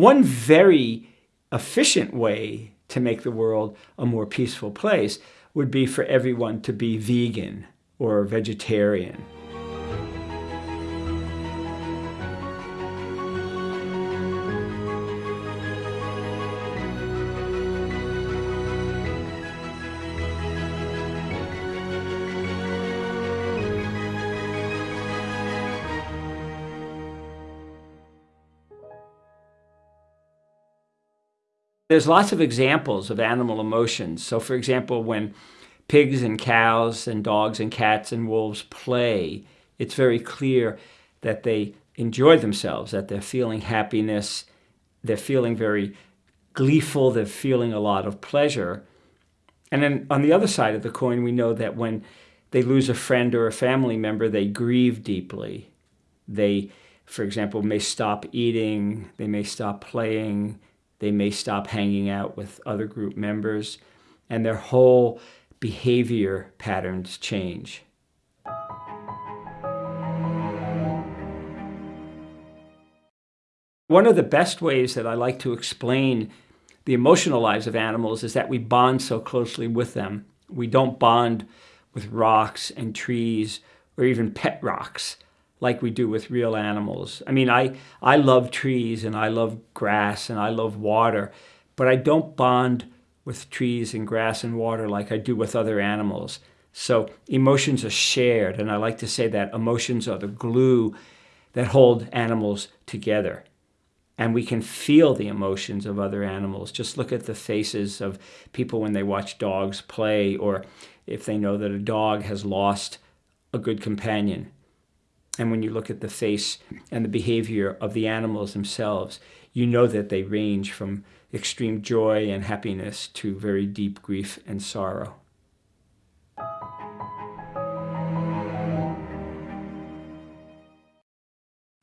One very efficient way to make the world a more peaceful place would be for everyone to be vegan or vegetarian. There's lots of examples of animal emotions. So for example, when pigs and cows and dogs and cats and wolves play, it's very clear that they enjoy themselves, that they're feeling happiness, they're feeling very gleeful, they're feeling a lot of pleasure. And then on the other side of the coin, we know that when they lose a friend or a family member, they grieve deeply. They, for example, may stop eating, they may stop playing, they may stop hanging out with other group members, and their whole behavior patterns change. One of the best ways that I like to explain the emotional lives of animals is that we bond so closely with them. We don't bond with rocks and trees or even pet rocks like we do with real animals. I mean, I, I love trees and I love grass and I love water, but I don't bond with trees and grass and water like I do with other animals. So emotions are shared, and I like to say that emotions are the glue that hold animals together. And we can feel the emotions of other animals. Just look at the faces of people when they watch dogs play, or if they know that a dog has lost a good companion and when you look at the face and the behavior of the animals themselves, you know that they range from extreme joy and happiness to very deep grief and sorrow.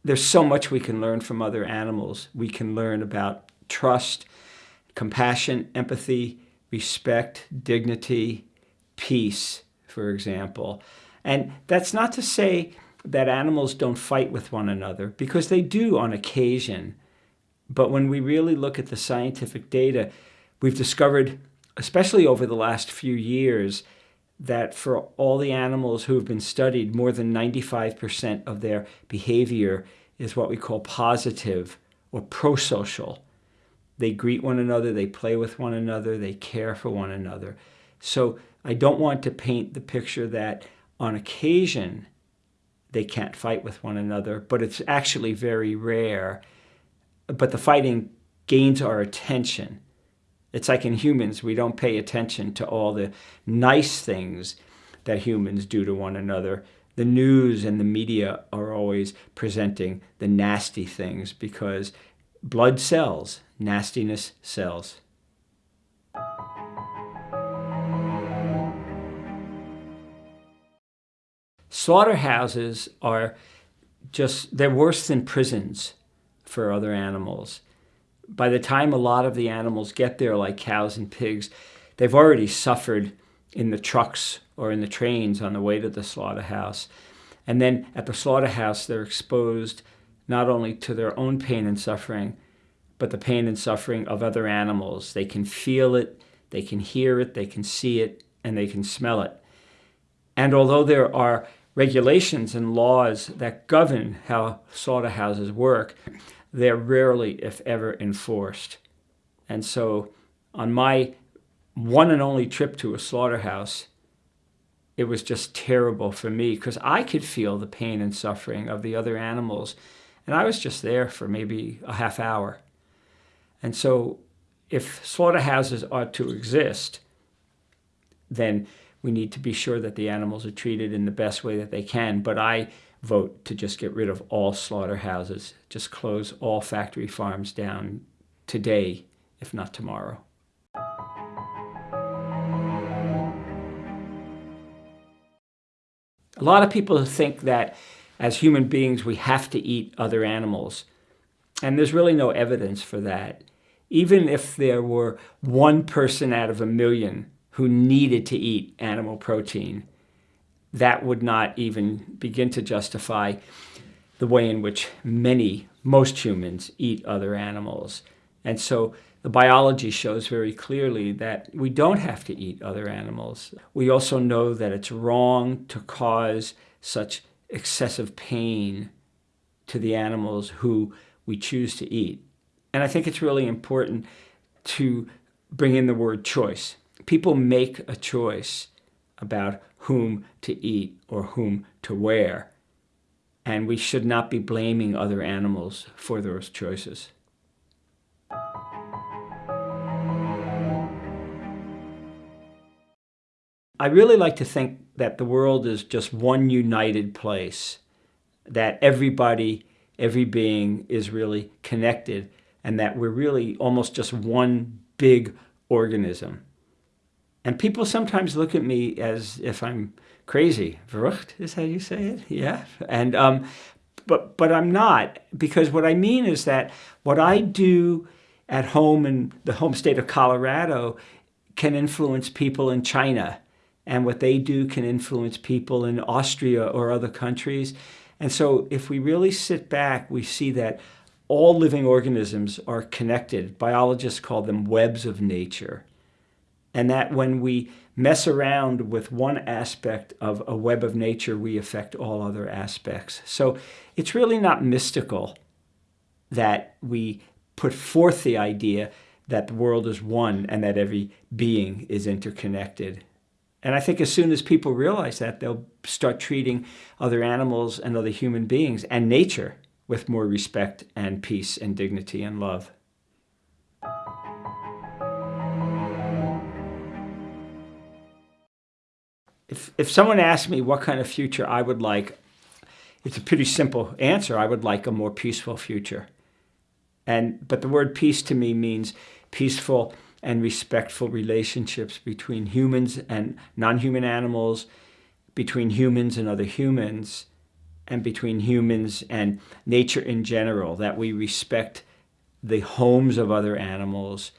There's so much we can learn from other animals. We can learn about trust, compassion, empathy, respect, dignity, peace, for example. And that's not to say that animals don't fight with one another, because they do on occasion. But when we really look at the scientific data, we've discovered, especially over the last few years, that for all the animals who have been studied, more than 95% of their behavior is what we call positive or prosocial. They greet one another, they play with one another, they care for one another. So I don't want to paint the picture that on occasion they can't fight with one another, but it's actually very rare. But the fighting gains our attention. It's like in humans, we don't pay attention to all the nice things that humans do to one another. The news and the media are always presenting the nasty things because blood sells, nastiness sells. Slaughterhouses are just, they're worse than prisons for other animals. By the time a lot of the animals get there, like cows and pigs, they've already suffered in the trucks or in the trains on the way to the slaughterhouse. And then at the slaughterhouse, they're exposed not only to their own pain and suffering, but the pain and suffering of other animals. They can feel it, they can hear it, they can see it, and they can smell it. And although there are regulations and laws that govern how slaughterhouses work, they're rarely, if ever, enforced. And so on my one and only trip to a slaughterhouse, it was just terrible for me because I could feel the pain and suffering of the other animals. And I was just there for maybe a half hour. And so if slaughterhouses are to exist, then we need to be sure that the animals are treated in the best way that they can. But I vote to just get rid of all slaughterhouses, just close all factory farms down today, if not tomorrow. A lot of people think that as human beings we have to eat other animals. And there's really no evidence for that. Even if there were one person out of a million who needed to eat animal protein, that would not even begin to justify the way in which many, most humans eat other animals. And so the biology shows very clearly that we don't have to eat other animals. We also know that it's wrong to cause such excessive pain to the animals who we choose to eat. And I think it's really important to bring in the word choice. People make a choice about whom to eat or whom to wear. And we should not be blaming other animals for those choices. I really like to think that the world is just one united place, that everybody, every being is really connected, and that we're really almost just one big organism. And people sometimes look at me as if I'm crazy. Verrückt is how you say it? Yeah. And, um, but, but I'm not, because what I mean is that what I do at home in the home state of Colorado can influence people in China and what they do can influence people in Austria or other countries. And so if we really sit back, we see that all living organisms are connected. Biologists call them webs of nature. And that when we mess around with one aspect of a web of nature, we affect all other aspects. So it's really not mystical that we put forth the idea that the world is one and that every being is interconnected. And I think as soon as people realize that, they'll start treating other animals and other human beings and nature with more respect and peace and dignity and love. If, if someone asked me what kind of future I would like, it's a pretty simple answer. I would like a more peaceful future. And, but the word peace to me means peaceful and respectful relationships between humans and non-human animals, between humans and other humans, and between humans and nature in general, that we respect the homes of other animals.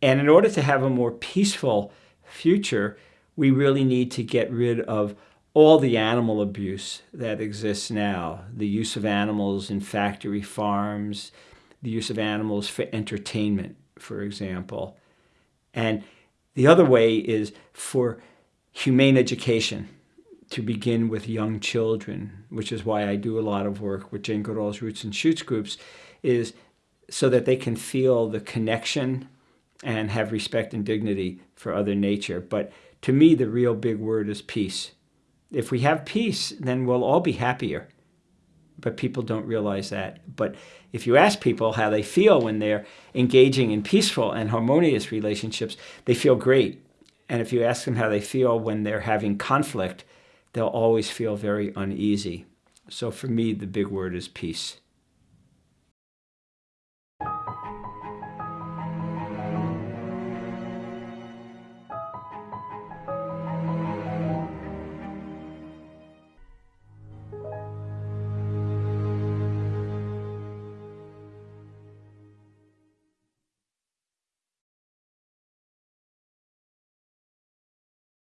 And in order to have a more peaceful future, we really need to get rid of all the animal abuse that exists now, the use of animals in factory farms, the use of animals for entertainment, for example. And the other way is for humane education to begin with young children, which is why I do a lot of work with Jane Goodall's Roots and Shoots groups, is so that they can feel the connection and have respect and dignity for other nature. But to me, the real big word is peace. If we have peace, then we'll all be happier but people don't realize that. But if you ask people how they feel when they're engaging in peaceful and harmonious relationships, they feel great. And if you ask them how they feel when they're having conflict, they'll always feel very uneasy. So for me, the big word is peace.